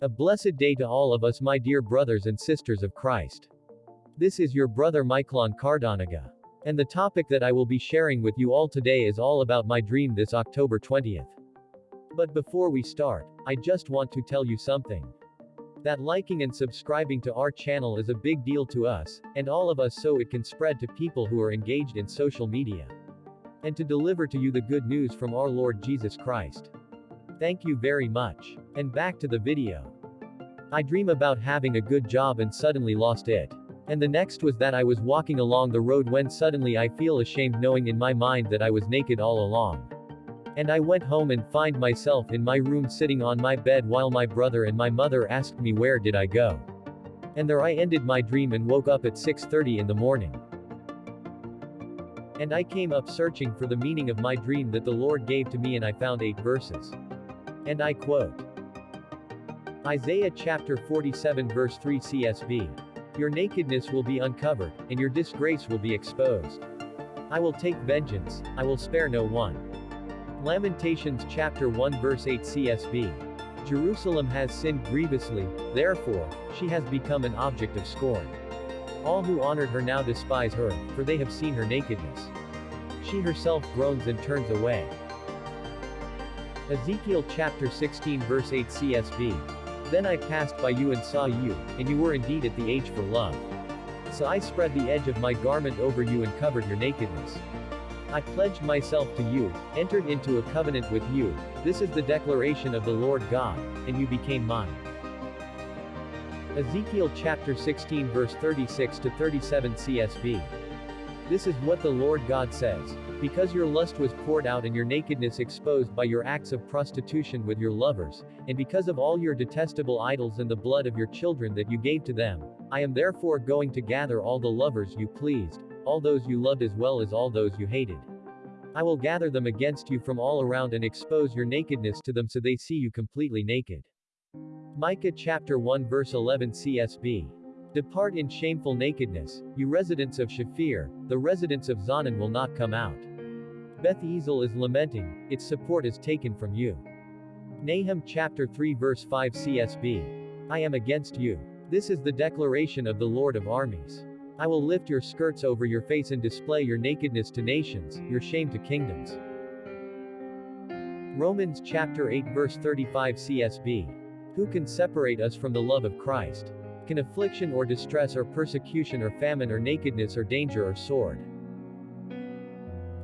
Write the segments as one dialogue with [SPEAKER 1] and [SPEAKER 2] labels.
[SPEAKER 1] A blessed day to all of us my dear brothers and sisters of Christ. This is your brother Michaelon Cardanaga. And the topic that I will be sharing with you all today is all about my dream this October 20th. But before we start, I just want to tell you something. That liking and subscribing to our channel is a big deal to us, and all of us so it can spread to people who are engaged in social media. And to deliver to you the good news from our Lord Jesus Christ. Thank you very much. And back to the video. I dream about having a good job and suddenly lost it. And the next was that I was walking along the road when suddenly I feel ashamed knowing in my mind that I was naked all along. And I went home and find myself in my room sitting on my bed while my brother and my mother asked me where did I go. And there I ended my dream and woke up at 6.30 in the morning. And I came up searching for the meaning of my dream that the Lord gave to me and I found 8 verses. And I quote. Isaiah chapter 47 verse 3 CSB. Your nakedness will be uncovered, and your disgrace will be exposed. I will take vengeance, I will spare no one. Lamentations chapter 1 verse 8 CSB. Jerusalem has sinned grievously, therefore, she has become an object of scorn. All who honored her now despise her, for they have seen her nakedness. She herself groans and turns away. Ezekiel chapter 16 verse 8 CSB. Then I passed by you and saw you, and you were indeed at the age for love. So I spread the edge of my garment over you and covered your nakedness. I pledged myself to you, entered into a covenant with you, this is the declaration of the Lord God, and you became mine. Ezekiel chapter 16 verse 36 to 37 CSB. This is what the Lord God says. Because your lust was poured out and your nakedness exposed by your acts of prostitution with your lovers, and because of all your detestable idols and the blood of your children that you gave to them, I am therefore going to gather all the lovers you pleased, all those you loved as well as all those you hated. I will gather them against you from all around and expose your nakedness to them so they see you completely naked. Micah chapter 1 verse 11 CSB. Depart in shameful nakedness, you residents of Shaphir, the residents of Zaanan will not come out. Beth Ezel is lamenting, its support is taken from you. Nahum chapter 3 verse 5 CSB. I am against you. This is the declaration of the Lord of armies. I will lift your skirts over your face and display your nakedness to nations, your shame to kingdoms. Romans chapter 8 verse 35 CSB. Who can separate us from the love of Christ? Can affliction or distress or persecution or famine or nakedness or danger or sword?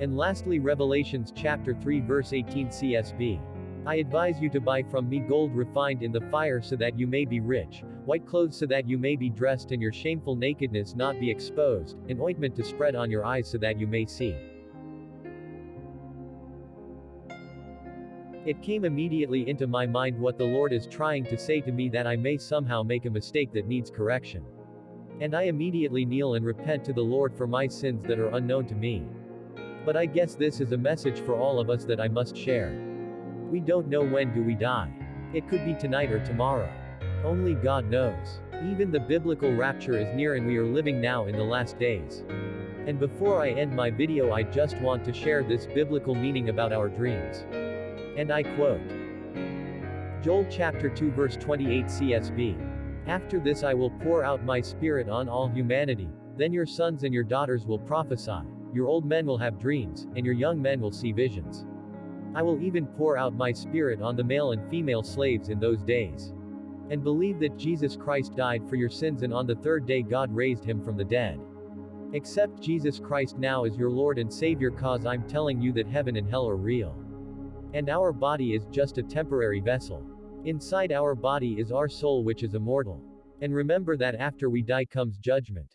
[SPEAKER 1] And lastly Revelations chapter 3 verse 18 CSB. I advise you to buy from me gold refined in the fire so that you may be rich, white clothes so that you may be dressed and your shameful nakedness not be exposed, and ointment to spread on your eyes so that you may see. It came immediately into my mind what the Lord is trying to say to me that I may somehow make a mistake that needs correction. And I immediately kneel and repent to the Lord for my sins that are unknown to me. But I guess this is a message for all of us that I must share. We don't know when do we die. It could be tonight or tomorrow. Only God knows. Even the biblical rapture is near and we are living now in the last days. And before I end my video I just want to share this biblical meaning about our dreams. And I quote. Joel chapter 2 verse 28 CSB. After this I will pour out my spirit on all humanity, then your sons and your daughters will prophesy, your old men will have dreams, and your young men will see visions. I will even pour out my spirit on the male and female slaves in those days. And believe that Jesus Christ died for your sins and on the third day God raised him from the dead. Accept Jesus Christ now as your Lord and Savior cause I'm telling you that heaven and hell are real. And our body is just a temporary vessel. Inside our body is our soul which is immortal. And remember that after we die comes judgment.